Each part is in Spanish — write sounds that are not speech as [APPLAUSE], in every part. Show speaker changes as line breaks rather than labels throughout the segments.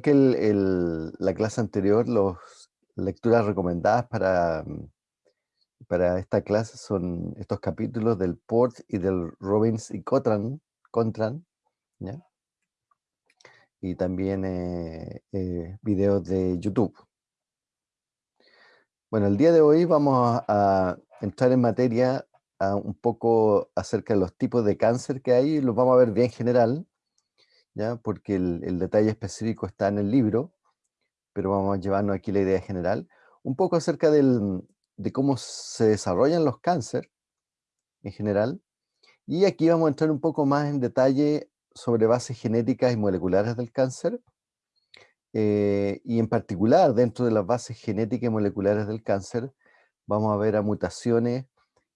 que la clase anterior, las lecturas recomendadas para, mm, para esta clase son estos capítulos del Port y del Robbins y Cotran, Contran, y también eh, eh, videos de YouTube. Bueno, el día de hoy vamos a, entrar en materia un poco acerca de los tipos de cáncer que hay, los vamos a ver bien general, ¿ya? porque el, detalle específico está en el libro, pero vamos a llevarnos aquí la idea general. Un poco acerca de cómo se desarrollan los cánceres en general. Y aquí vamos a entrar un poco más en detalle sobre bases genéticas y moleculares del cáncer. Eh, y en particular, dentro de las bases genéticas y moleculares del cáncer, vamos a ver a mutaciones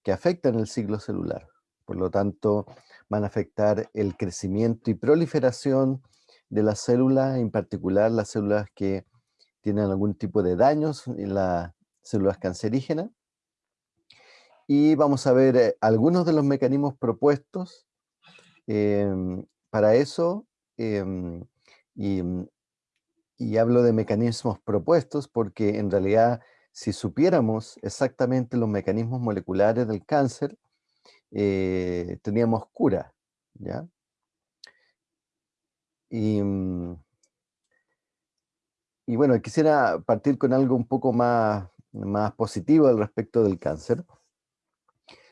que afectan el ciclo celular. Por lo tanto, van a afectar el crecimiento y proliferación de las células, en particular las células que tienen algún tipo de daños las células cancerígenas. Y vamos a ver eh, algunos de los mecanismos propuestos em, para eso. Em, y hablo de mecanismos propuestos porque en realidad si supiéramos exactamente los mecanismos moleculares del cáncer, eh, teníamos cura, ¿ya? Mm, y, bueno, quisiera partir con algo un poco más, más positivo al respecto del cáncer.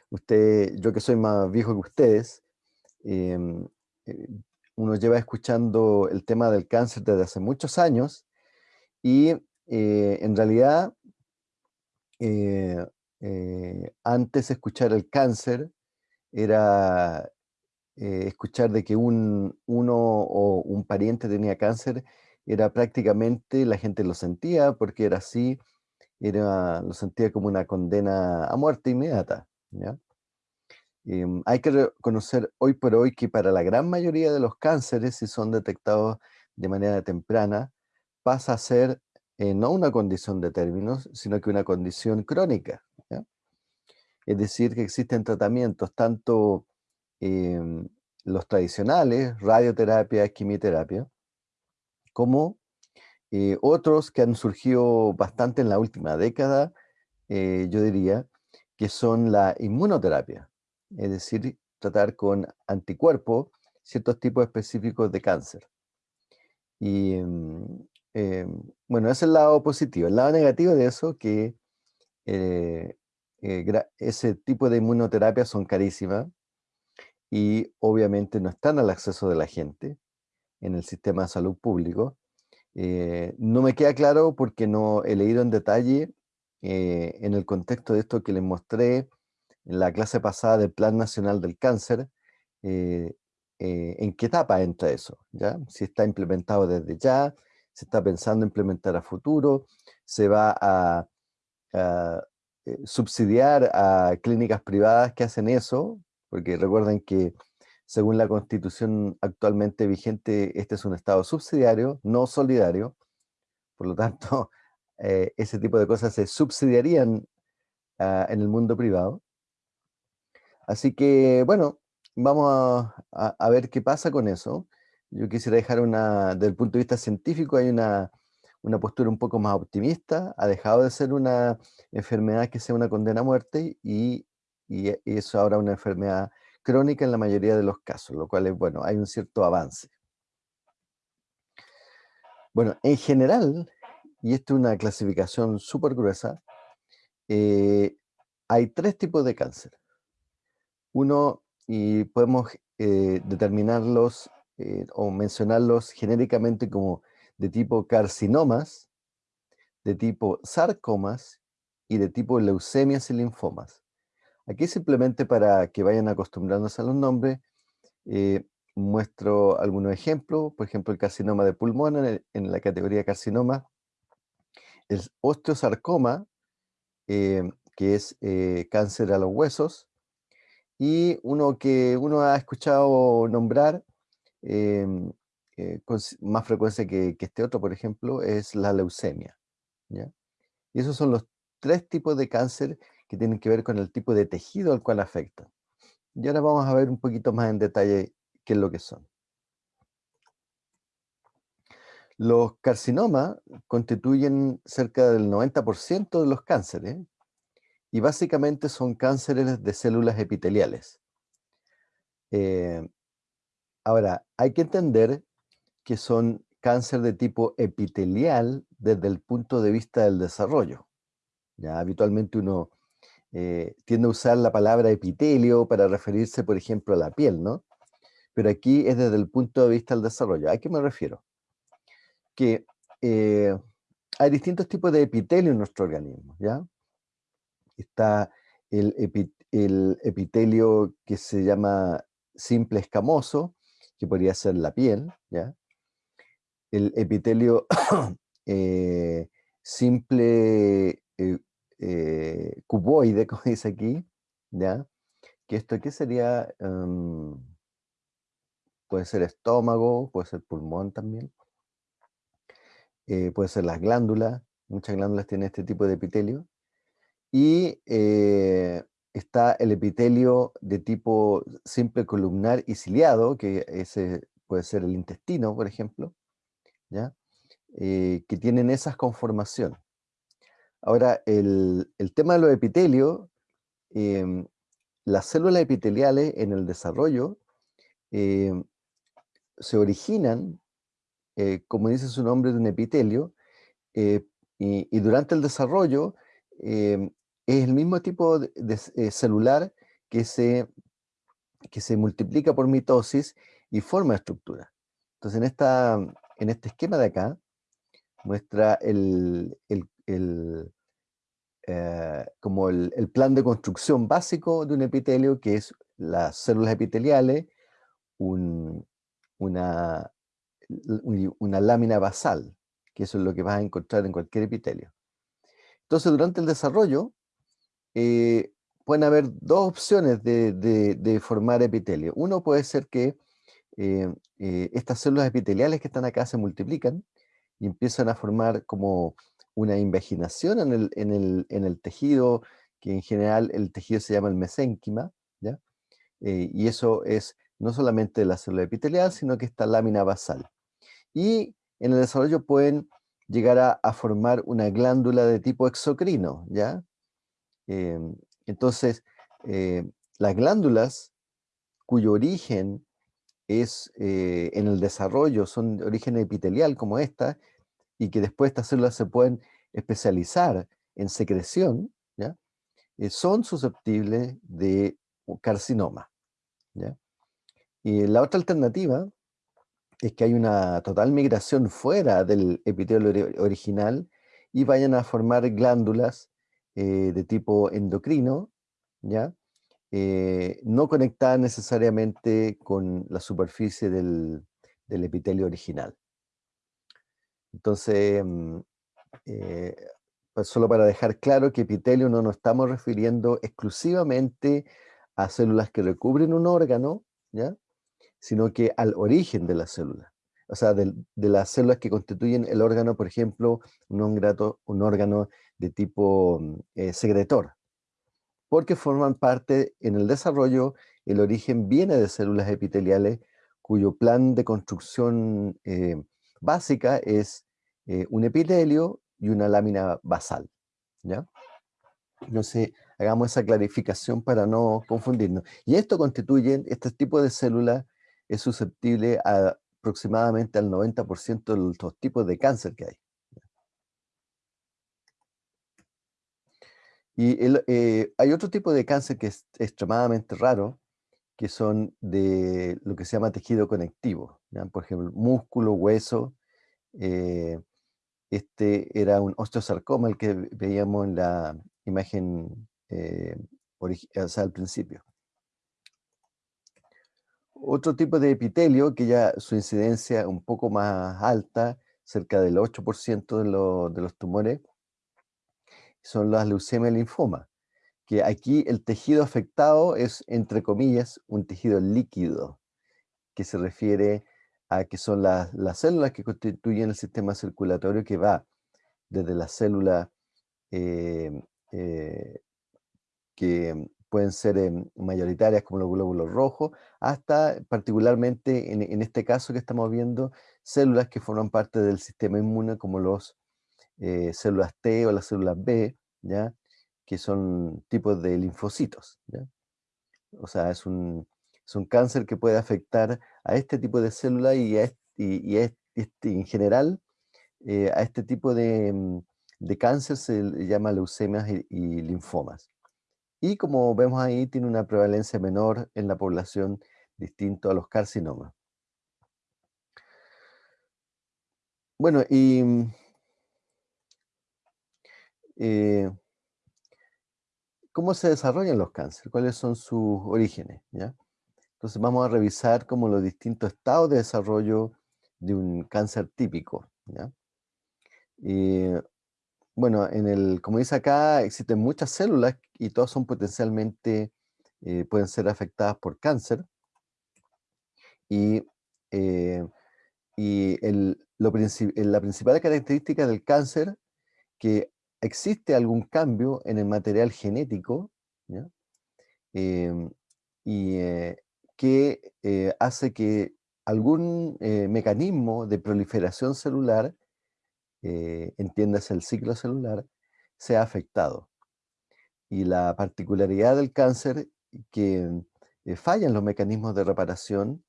Usted, yo que soy más viejo que ustedes, em, eh, uno lleva escuchando el tema del cáncer desde hace muchos años y eh, en realidad antes de escuchar el cáncer era eh, escuchar de que un, uno o un pariente tenía cáncer, era prácticamente, la gente lo sentía porque era así, era, lo sentía como una condena a muerte inmediata. Em, hay que reconocer hoy por hoy que para la gran mayoría de los cánceres, si son detectados de manera temprana, pasa a ser eh, no una condición de términos, sino que una condición crónica. Es decir, que existen tratamientos, tanto em, los tradicionales, radioterapia, quimioterapia, como eh, otros que han surgido bastante en la última década, eh, yo diría, que son la inmunoterapia, es decir, tratar con anticuerpos ciertos tipos específicos de cáncer. Y em, bueno, ese es el lado positivo. El lado negativo de eso, que eh, eh, ese tipo de inmunoterapia son carísimas y obviamente no están al acceso de la gente en el sistema de salud público. Eh, no me queda claro porque no he leído en detalle eh, en el contexto de esto que les mostré en la clase pasada del Plan Nacional del Cáncer, en qué etapa entra eso, ¿ya? Si está implementado desde ya, se está pensando implementar a futuro, se va a eh, subsidiar a clínicas privadas que hacen eso, porque recuerden que según la constitución actualmente vigente, este es un estado subsidiario, no solidario, por lo tanto, [LAUGHS] eh, ese tipo de cosas se subsidiarían ah, en el mundo privado. Así que, bueno, vamos a, a, ver qué pasa con eso. Yo quisiera dejar una, desde el punto de vista científico, hay una una postura un poco más optimista, ha dejado de ser una enfermedad que sea una condena a muerte y, y es ahora una enfermedad crónica en la mayoría de los casos, lo cual es bueno, hay un cierto avance. Bueno, en general, y esto es una clasificación súper gruesa, eh, hay tres tipos de cáncer. Uno, y podemos eh, determinarlos eh, o mencionarlos genéricamente como de tipo carcinomas, de tipo sarcomas y de tipo leucemias y linfomas. Aquí simplemente para que vayan acostumbrándose a los nombres, eh, muestro algunos ejemplos, por ejemplo el carcinoma de pulmón en, la categoría carcinoma, el osteosarcoma, eh, que es eh, cáncer a los huesos, y uno que uno ha escuchado nombrar, eh, con más frecuencia que, este otro, por ejemplo, es la leucemia. Y esos son los tres tipos de cáncer que tienen que ver con el tipo de tejido al cual afecta. Y ahora vamos a ver un poquito más en detalle qué es lo que son. Los carcinomas constituyen cerca del 90% de los cánceres y básicamente son cánceres de células epiteliales. Eh, ahora, hay que entender que son cáncer de tipo epitelial desde el punto de vista del desarrollo. Ya habitualmente uno eh, tiende a usar la palabra epitelio para referirse, por ejemplo, a la piel, ¿no? Pero aquí es desde el punto de vista del desarrollo. ¿A qué me refiero? Que eh, hay distintos tipos de epitelio en nuestro organismo, ¿ya? Está el, el epitelio que se llama simple escamoso, que podría ser la piel, ¿ya? El epitelio [COUGHS] eh, simple eh, cuboide, como [LAUGHS] dice aquí, ¿ya? Que esto, ¿qué sería? Em, puede ser estómago, puede ser pulmón también. Eh, puede ser las glándulas, muchas glándulas tienen este tipo de epitelio. Y eh, está el epitelio de tipo simple columnar y ciliado, que ese puede ser el intestino, por ejemplo, ¿ya? que tienen esas conformaciones. Ahora, el, tema de los epitelios, em, las células epiteliales en el desarrollo em, se originan, eh, como dice su nombre, de un epitelio, eh, y, durante el desarrollo em, es el mismo tipo de, eh, celular que se, que se multiplica por mitosis y forma estructura. Entonces, en, esta, en este esquema de acá, muestra el, eh, como el, plan de construcción básico de un epitelio, que es las células epiteliales, una, una lámina basal, que eso es lo que vas a encontrar en cualquier epitelio. Entonces, durante el desarrollo, eh, pueden haber dos opciones de, formar epitelio. Uno puede ser que eh, estas células epiteliales que están acá se multiplican y empiezan a formar como una invaginación en el, tejido, que en general el tejido se llama el mesénquima, ¿ya? Eh, y eso es no solamente la célula epitelial, sino que esta lámina basal. Y en el desarrollo pueden llegar a, formar una glándula de tipo exocrino, ¿ya? Eh, entonces, eh, las glándulas cuyo origen es en el desarrollo, son de origen epitelial como esta, y que después estas células se pueden especializar en secreción, ¿ya? Eh, son susceptibles de carcinoma. ¿ya? Y la otra alternativa es que hay una total migración fuera del epitelio original y vayan a formar glándulas eh, de tipo endocrino, ¿ya? Eh, no conectadas necesariamente con la superficie del epitelio original. Entonces, mm, eh, pues solo para dejar claro que epitelio no nos estamos refiriendo exclusivamente a células que recubren un órgano, ¿ya? sino que al origen de la célula. O sea, de, las células que constituyen el órgano, por ejemplo, un, un órgano de tipo mm, eh, secretor, porque forman parte en el desarrollo, el origen viene de células epiteliales cuyo plan de construcción eh, básica es eh, un epitelio y una lámina basal. ¿ya? Entonces, hagamos esa clarificación para no confundirnos. Y esto constituye, este tipo de célula es susceptible a aproximadamente al 90% de los tipos de cáncer que hay. Y eh, hay otro tipo de cáncer que es extremadamente raro, que son de lo que se llama tejido conectivo, por ejemplo, músculo, hueso. Eh, este era un osteosarcoma, el que veíamos en la imagen eh, al principio. Otro tipo de epitelio, que ya su incidencia un poco más alta, cerca del 8% de, de, los tumores, son las leucemia y linfoma, que aquí el tejido afectado es, entre comillas, un tejido líquido, que se refiere a que son las, células que constituyen el sistema circulatorio que va desde la célula eh, eh, que pueden ser em, mayoritarias como los glóbulos rojos, hasta particularmente en, en, este caso que estamos viendo, células que forman parte del sistema inmune como los eh, células T o las células B, ¿ya? que son tipos de linfocitos. ¿ya? O sea, es un, es un cáncer que puede afectar a este tipo de célula y, y, este, en general eh, a este tipo de, mm, de, cáncer se llama leucemias y, y, linfomas. Y como vemos ahí, tiene una prevalencia menor en la población distinto a los carcinomas. Bueno, y mm, eh, ¿cómo se desarrollan los cánceres? ¿Cuáles son sus orígenes? Entonces vamos a revisar como los distintos estados de desarrollo de un cáncer típico. ¿ya? bueno, en el, como dice acá, existen muchas células y todas son potencialmente, eh, pueden ser afectadas por cáncer. Y, eh, lo la principal característica del cáncer que existe algún cambio en el material genético em, y eh, que eh, hace que algún eh, mecanismo de proliferación celular, entiéndase el ciclo celular, sea afectado. Y la particularidad del cáncer que fallan los mecanismos de reparación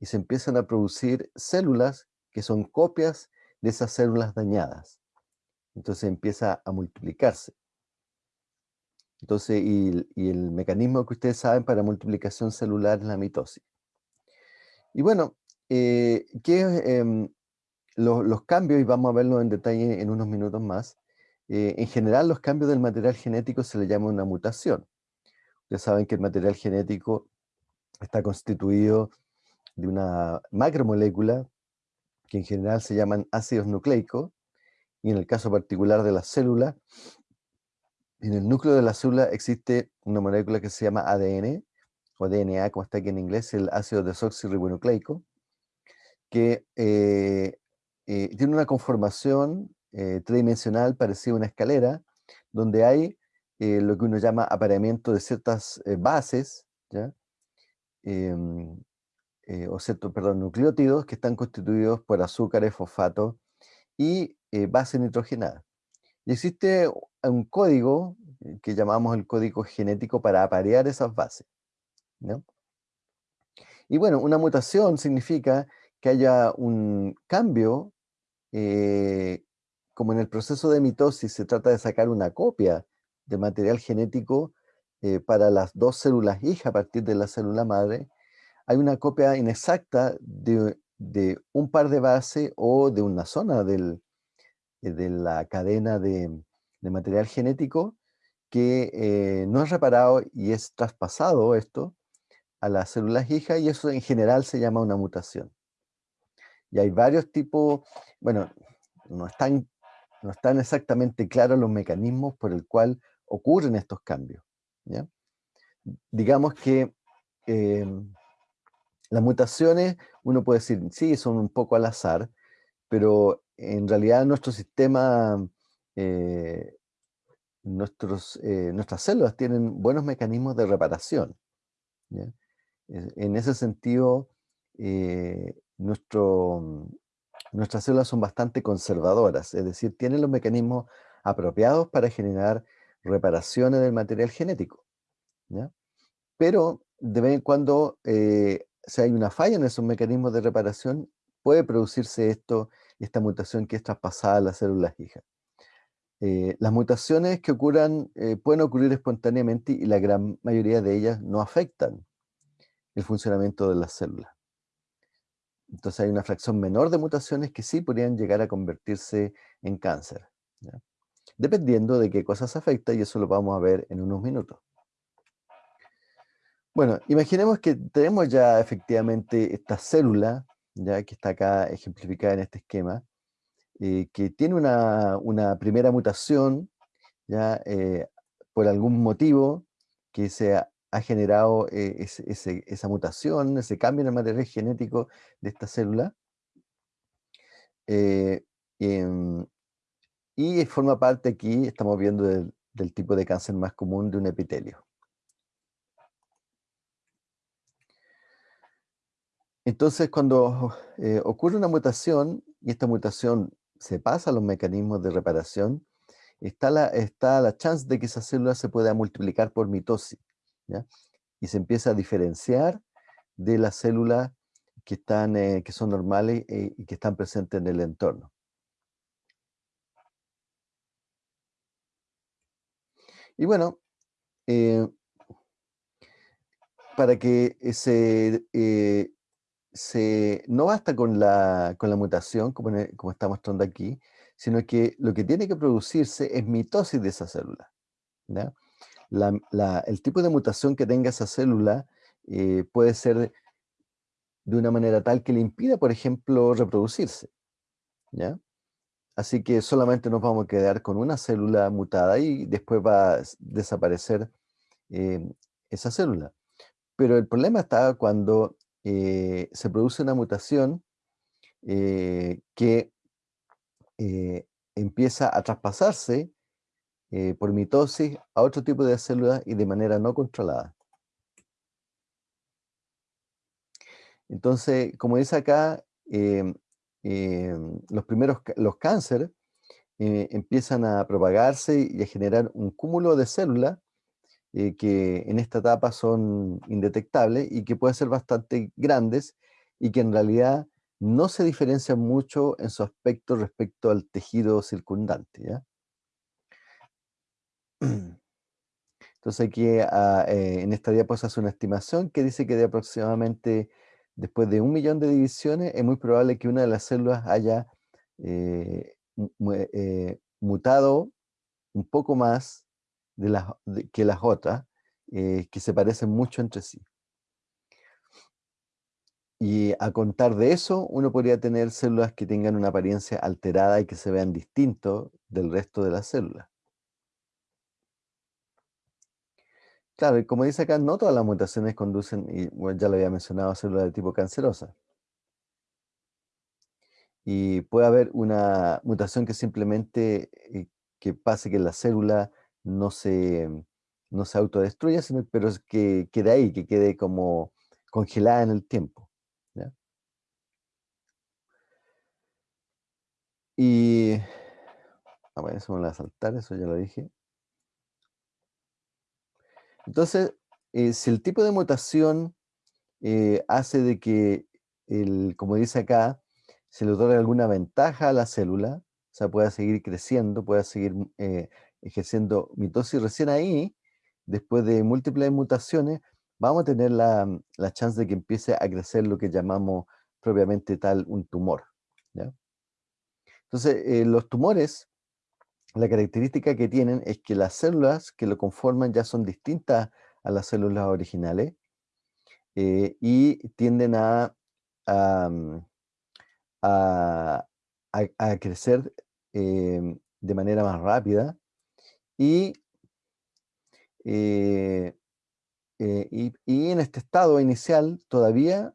y se empiezan a producir células que son copias de esas células dañadas. Entonces empieza a multiplicarse. Entonces, y, el mecanismo que ustedes saben para multiplicación celular es la mitosis. Y bueno, eh, ¿qué em, los cambios, y vamos a verlo en detalle en unos minutos más, eh, en general los cambios del material genético se le llama una mutación. Ustedes saben que el material genético está constituido de una macromolécula que en general se llaman ácidos nucleicos, y en el caso particular de la célula, en el núcleo de la célula existe una molécula que se llama ADN, o DNA, como está aquí en inglés, el ácido desoxirribonucleico, que eh, eh, tiene una conformación eh, tridimensional parecida a una escalera, donde hay lo que uno llama apareamiento de ciertas bases, ¿ya? Em, o ciertos, perdón, nucleótidos que están constituidos por azúcares, fosfato y eh, base nitrogenada. Y existe un código eh, que llamamos el código genético para aparear esas bases. Y bueno, una mutación significa que haya un cambio, eh, como en el proceso de mitosis se trata de sacar una copia de material genético para las dos células hijas a partir de la célula madre, hay una copia inexacta de, de un par de bases o de una zona del, eh, de la cadena de, material genético que eh, no es reparado y es traspasado esto a las células hijas y eso en general se llama una mutación. Y hay varios tipos, bueno, no están, no están exactamente claros los mecanismos por el cual ocurren estos cambios. Digamos que em, las mutaciones, uno puede decir, sí, son un poco al azar, pero en realidad nuestro sistema, eh, nuestros, eh, nuestras células tienen buenos mecanismos de reparación. En ese sentido, eh, nuestro, nuestras células son bastante conservadoras, es decir, tienen los mecanismos apropiados para generar reparaciones del material genético. Pero de vez en cuando, si hay una falla en esos mecanismos de reparación, puede producirse esto, esta mutación que es traspasada a las células hijas. Eh, las mutaciones que ocurran eh, pueden ocurrir espontáneamente y la gran mayoría de ellas no afectan el funcionamiento de las células. Entonces hay una fracción menor de mutaciones que sí podrían llegar a convertirse en cáncer. Dependiendo de qué cosas afecta y eso lo vamos a ver en unos minutos. Bueno, imaginemos que tenemos ya efectivamente esta célula ya que está acá ejemplificada en este esquema, eh, que tiene una, primera mutación, ya eh, por algún motivo que se ha, generado eh, esa mutación, ese cambio en el material genético de esta célula, em, y forma parte aquí, estamos viendo del tipo de cáncer más común de un epitelio. Entonces, cuando eh, ocurre una mutación y esta mutación se pasa a los mecanismos de reparación, está la, está la chance de que esa célula se pueda multiplicar por mitosis. Y se empieza a diferenciar de las células que, están, eh, que son normales eh, y que están presentes en el entorno. Y bueno, para que se no basta con la, con la mutación, como, como está mostrando aquí, sino que lo que tiene que producirse es mitosis de esa célula. el tipo de mutación que tenga esa célula eh, puede ser de una manera tal que le impida, por ejemplo, reproducirse. Así que solamente nos vamos a quedar con una célula mutada y después va a desaparecer eh, esa célula. Pero el problema está cuando eh, se produce una mutación eh, que eh, empieza a traspasarse por mitosis a otro tipo de células y de manera no controlada. Entonces, como dice acá, em, em, los primeros los cánceres empiezan a propagarse y a generar un cúmulo de células eh, que en esta etapa son indetectables y que pueden ser bastante grandes y que en realidad no se diferencian mucho en su aspecto respecto al tejido circundante. [CLEARS THROAT] Entonces aquí ah, eh, en esta diapositiva hace una estimación que dice que de aproximadamente después de un millón de divisiones es muy probable que una de las células haya eh, mutado un poco más que las otras, eh, que se parecen mucho entre sí. Y a contar de eso, uno podría tener células que tengan una apariencia alterada y que se vean distintos del resto de las células. Claro, y como dice acá, no todas las mutaciones conducen, y ya lo había mencionado, a células de tipo cancerosa. Y puede haber una mutación que simplemente eh, que pase que la célula no se, no se autodestruya, pero que quede ahí, que quede como congelada en el tiempo. Y, a ver, eso me a saltar, eso ya lo dije. Entonces, eh, si el tipo de mutación eh, hace de que, el, como dice acá, se le otorga alguna ventaja a la célula, o sea, pueda seguir creciendo, pueda seguir eh, ejerciendo mitosis, recién ahí, después de múltiples mutaciones, vamos a tener la, la chance de que empiece a crecer lo que llamamos propiamente tal un tumor. Entonces, eh, los tumores, la característica que tienen es que las células que lo conforman ya son distintas a las células originales eh, y tienden a, a, mm, crecer eh, de manera más rápida eh, y, y, en este estado inicial todavía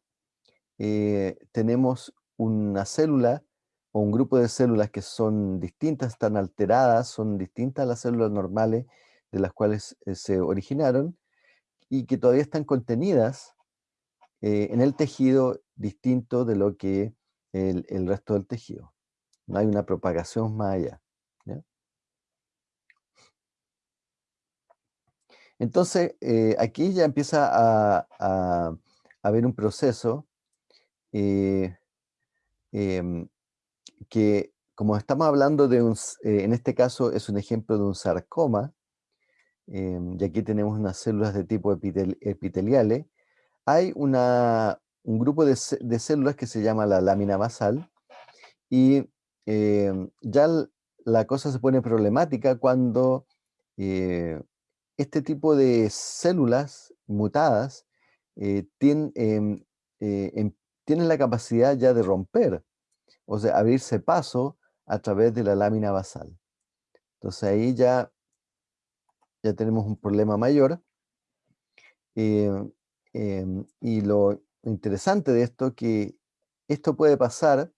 eh, tenemos una célula o un grupo de células que son distintas, están alteradas, son distintas a las células normales de las cuales eh, se originaron y que todavía están contenidas en el tejido distinto de lo que el, el, resto del tejido. No hay una propagación más allá. Entonces, eh, aquí ya empieza a, haber un proceso eh, em, que, como estamos hablando de un, eh, en este caso es un ejemplo de un sarcoma, em, y aquí tenemos unas células de tipo epiteliales, hay una, un grupo de, células que se llama la lámina basal, y em, ya la cosa se pone problemática cuando este tipo de células mutadas eh, em, eh, em, tienen, la capacidad ya de romper, o sea, abrirse paso a través de la lámina basal. Entonces ahí ya, ya tenemos un problema mayor. Eh, em, y lo interesante de esto es que esto puede pasar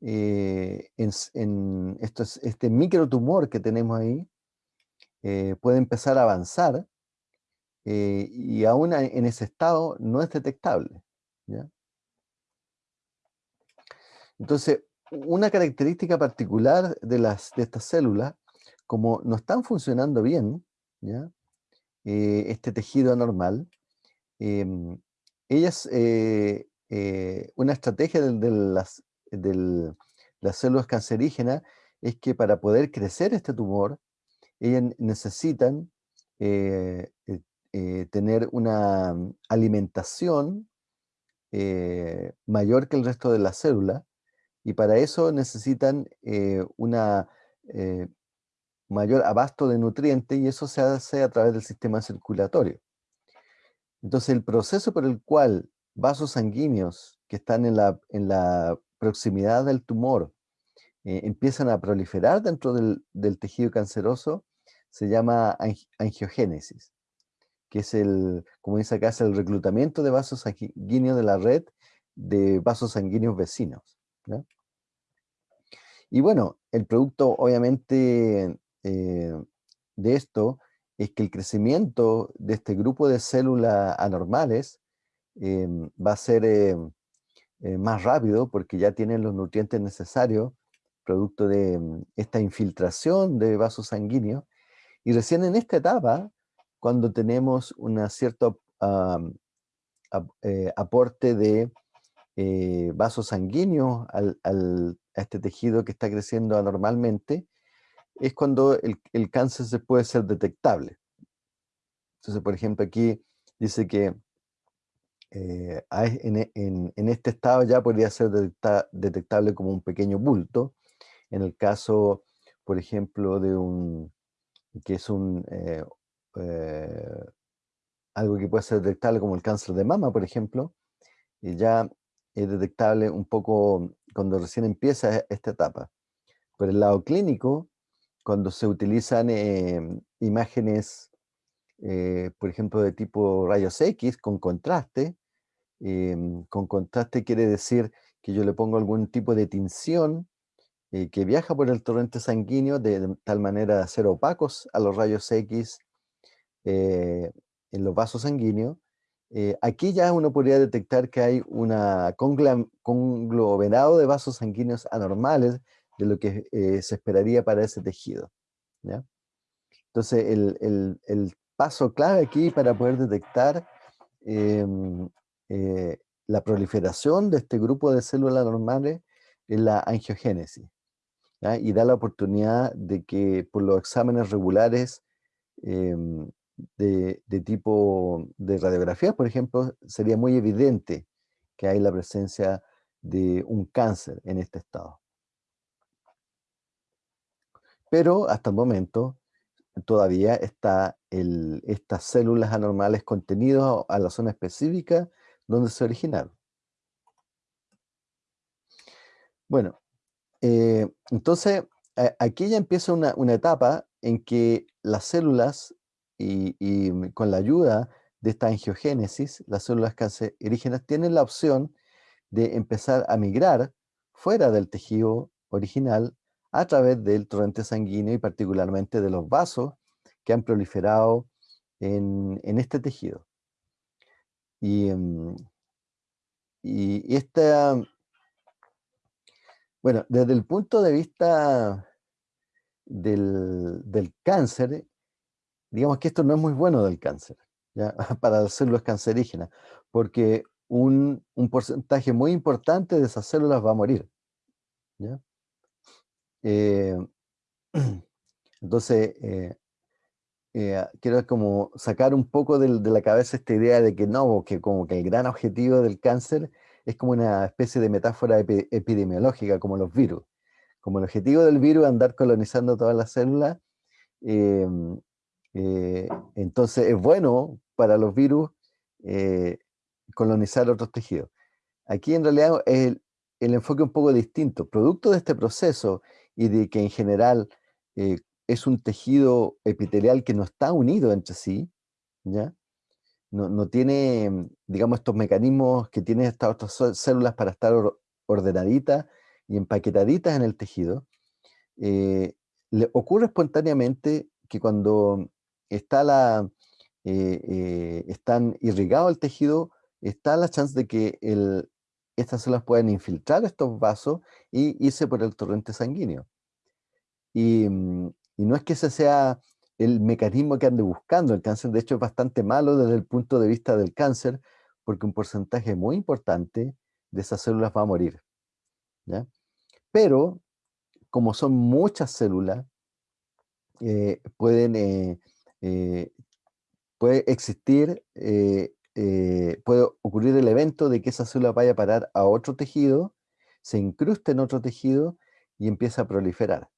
en, en este microtumor que tenemos ahí, eh, puede empezar a avanzar eh, y aún en ese estado no es detectable. Entonces, una característica particular de, las, de estas células, como no están funcionando bien, ¿ya? Eh, este tejido anormal, em, ellas, una estrategia de, las, las células cancerígenas es que para poder crecer este tumor, ellas necesitan tener una alimentación mayor que el resto de las células, y para eso necesitan una mayor abasto de nutrientes y eso se hace a través del sistema circulatorio. Entonces el proceso por el cual vasos sanguíneos que están en la, en la proximidad del tumor eh, empiezan a proliferar dentro del, tejido canceroso se llama angiogénesis, que es el, como dice acá, es el reclutamiento de vasos sanguíneos de la red de vasos sanguíneos vecinos. Y bueno, el producto obviamente eh, de esto es que el crecimiento de este grupo de células anormales em, va a ser eh, más rápido porque ya tienen los nutrientes necesarios producto de em, esta infiltración de vasos sanguíneos. Y recién en esta etapa, cuando tenemos un cierto eh, aporte de vasos sanguíneos a este tejido que está creciendo anormalmente, es cuando el, cáncer se puede ser detectable. Entonces, por ejemplo, aquí dice que eh, en, este estado ya podría ser detectable como un pequeño bulto. En el caso, por ejemplo, de un, que es un, eh, eh, algo que puede ser detectable como el cáncer de mama, por ejemplo, y ya es detectable un poco cuando recién empieza esta etapa. Por el lado clínico, cuando se utilizan em, imágenes, eh, por ejemplo, de tipo rayos X con contraste, em, con contraste quiere decir que yo le pongo algún tipo de tinción eh, que viaja por el torrente sanguíneo de, tal manera de hacer opacos a los rayos X eh, en los vasos sanguíneos. aquí ya uno podría detectar que hay un conglomerado de vasos sanguíneos anormales de lo que eh, se esperaría para ese tejido. Entonces, el, paso clave aquí para poder detectar em, eh, la proliferación de este grupo de células normales es la angiogénesis. Y da la oportunidad de que por los exámenes regulares em, de, tipo de radiografía, por ejemplo, sería muy evidente que hay la presencia de un cáncer en este estado. Pero hasta el momento todavía está estas células anormales contenidas a la zona específica donde se originaron. Bueno, eh, entonces aquí ya empieza una, etapa en que las células, y, con la ayuda de esta angiogénesis, las células cancerígenas tienen la opción de empezar a migrar fuera del tejido original a través del torrente sanguíneo y particularmente de los vasos que han proliferado en, este tejido. Y, em, y, esta, bueno, desde el punto de vista del, cáncer, digamos que esto no es muy bueno del cáncer, [LAUGHS] para las células cancerígenas, porque un, un, porcentaje muy importante de esas células va a morir. ¿ya? Eh, [CLEARS THROAT] entonces, eh, eh, quiero como sacar un poco de, la cabeza esta idea de que no, que como que el gran objetivo del cáncer es como una especie de metáfora epidemiológica, como los virus. Como el objetivo del virus es andar colonizando todas las células, em, entonces es bueno para los virus colonizar otros tejidos. Aquí en realidad el, el enfoque un poco distinto. Producto de este proceso y de que en general eh, es un tejido epitelial que no está unido entre sí, ¿ya? No, tiene, digamos, estos mecanismos que tienen estas otras células para estar ordenaditas y empaquetaditas en el tejido, eh, le ocurre espontáneamente que cuando está la, eh, están irrigado el tejido, está la chance de que estas células pueden infiltrar estos vasos y irse por el torrente sanguíneo. Y, mm, y no es que ese sea el mecanismo que ande buscando. El cáncer, de hecho, es bastante malo desde el punto de vista del cáncer, porque un porcentaje muy importante de esas células va a morir. Pero, como son muchas células, eh, pueden, eh, eh, puede existir, puede ocurrir el evento de que esa célula vaya a parar a otro tejido, se incruste en otro tejido y empieza a proliferar.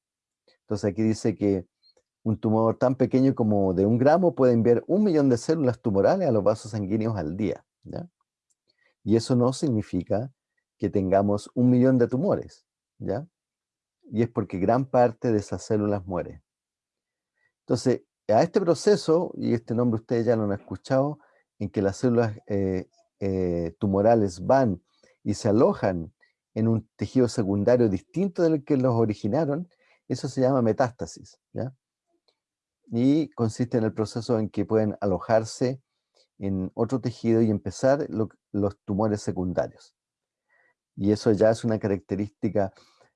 Entonces aquí dice que un tumor tan pequeño como de un gramo puede enviar un millón de células tumorales a los vasos sanguíneos al día. Y eso no significa que tengamos un millón de tumores. ¿ya? Y es porque gran parte de esas células muere. Entonces, a este proceso, y este nombre ustedes ya lo han escuchado, en que las células eh, eh, tumorales van y se alojan en un tejido secundario distinto del que los originaron, eso se llama metástasis. ¿ya? Y consiste en el proceso en que pueden alojarse en otro tejido y empezar los tumores secundarios. Y eso ya es una característica,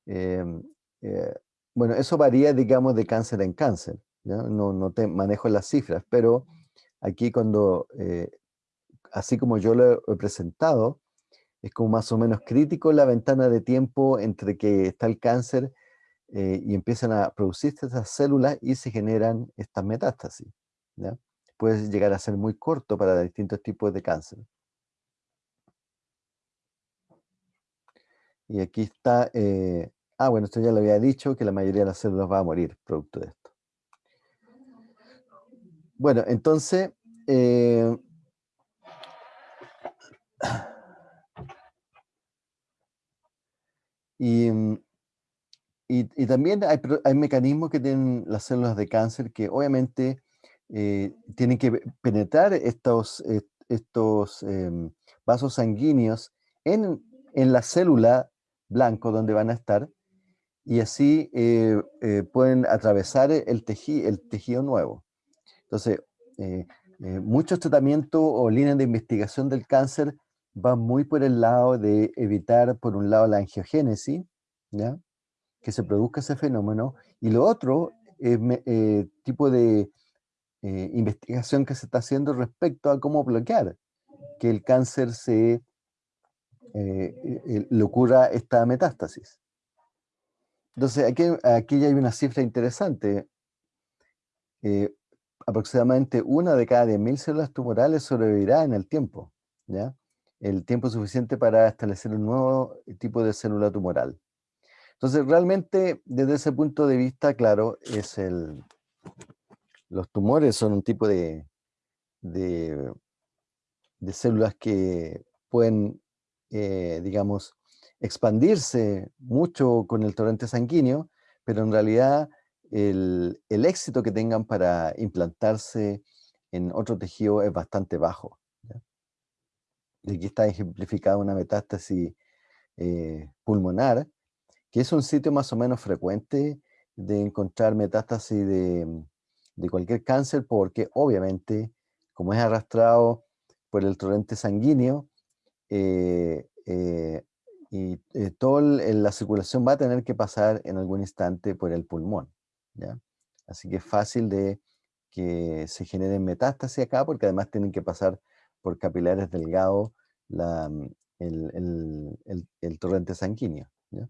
em, eh, bueno, eso varía, digamos, de cáncer en cáncer. No, no te manejo las cifras, pero aquí cuando, eh, así como yo lo he presentado, es como más o menos crítico la ventana de tiempo entre que está el cáncer eh, y empiezan a producirse estas células y se generan estas metástasis. Puede llegar a ser muy corto para distintos tipos de cáncer. Y aquí está, eh, ah bueno, esto ya lo había dicho, que la mayoría de las células va a morir producto de esto. Bueno, entonces, eh, y mm, y, también hay, mecanismos que tienen las células de cáncer que obviamente eh, tienen que penetrar estos, estos em, vasos sanguíneos en, la célula blanco donde van a estar y así eh, eh, pueden atravesar el, el tejido nuevo. Entonces, muchos tratamientos o líneas de investigación del cáncer van muy por el lado de evitar, por un lado, la angiogénesis, ¿ya? Que se produzca ese fenómeno, y lo otro es eh, tipo de eh, investigación que se está haciendo respecto a cómo bloquear que el cáncer se eh, le ocurra esta metástasis. Entonces, aquí, aquí ya hay una cifra interesante. aproximadamente una de cada 10.000 células tumorales sobrevivirá en el tiempo, ¿ya? El tiempo suficiente para establecer un nuevo tipo de célula tumoral. Entonces, realmente, desde ese punto de vista, claro, es el, los tumores son un tipo de, de, células que pueden, eh, digamos, expandirse mucho con el torrente sanguíneo, pero en realidad el, éxito que tengan para implantarse en otro tejido es bastante bajo. Y aquí está ejemplificada una metástasis eh, pulmonar, que es un sitio más o menos frecuente de encontrar metástasis de, cualquier cáncer, porque obviamente, como es arrastrado por el torrente sanguíneo, eh, eh, y eh, toda la circulación va a tener que pasar en algún instante por el pulmón. ¿ya? Así que es fácil de que se generen metástasis acá, porque además tienen que pasar por capilares delgados el, torrente sanguíneo. ¿ya?